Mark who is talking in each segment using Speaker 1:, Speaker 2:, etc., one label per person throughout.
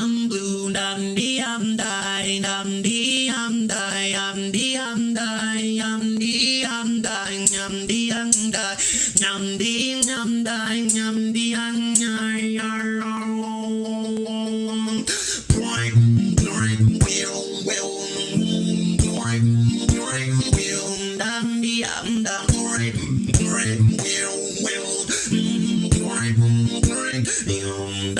Speaker 1: am blue nam đi am dai nam đi am dai am đi am dai am đi am dai nam đi am dai nam đi am dai nam đi am dai Prime, prime, will, will, prime, đi am dai down,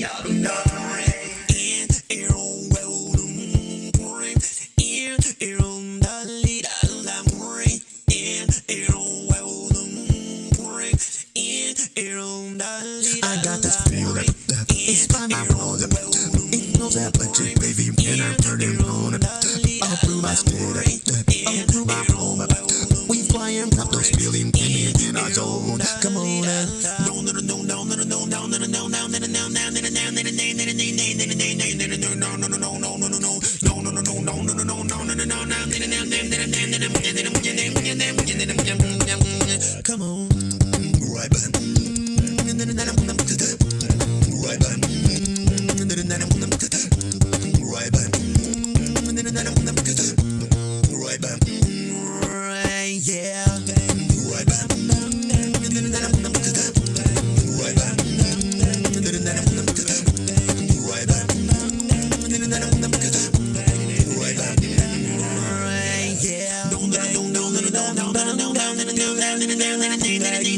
Speaker 1: down, down, I got this feel feeling, it's my problem. It knows that plenty, baby, and I'm turning on it. I'll prove my spirit, I'll prove my home. We flying up those feeling, in our zone. Come on now. No, no, no, no, no, no, no, no, no, no, no, no, no, no.